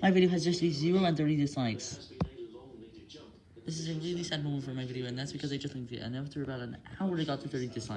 My video has just reached 0 and 30 dislikes. This is a really sad moment for my video, and that's because I just linked it, and after about an hour I got to 30 dislikes.